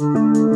Música